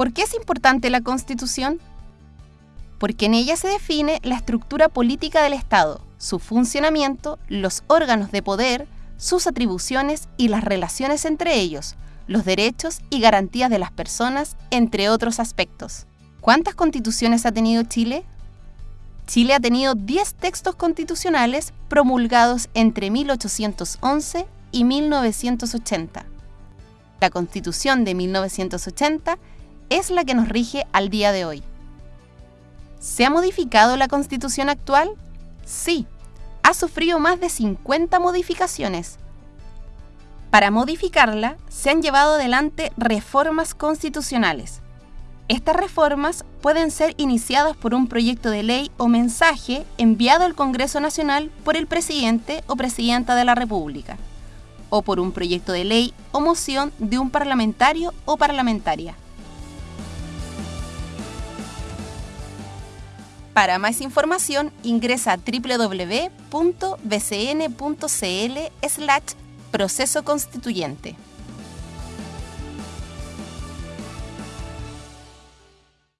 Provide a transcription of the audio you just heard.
¿Por qué es importante la Constitución? Porque en ella se define la estructura política del Estado, su funcionamiento, los órganos de poder, sus atribuciones y las relaciones entre ellos, los derechos y garantías de las personas, entre otros aspectos. ¿Cuántas constituciones ha tenido Chile? Chile ha tenido 10 textos constitucionales promulgados entre 1811 y 1980. La Constitución de 1980 es la que nos rige al día de hoy. ¿Se ha modificado la constitución actual? Sí, ha sufrido más de 50 modificaciones. Para modificarla, se han llevado adelante reformas constitucionales. Estas reformas pueden ser iniciadas por un proyecto de ley o mensaje enviado al Congreso Nacional por el presidente o presidenta de la República, o por un proyecto de ley o moción de un parlamentario o parlamentaria. Para más información ingresa a www.bcn.cl slash proceso constituyente.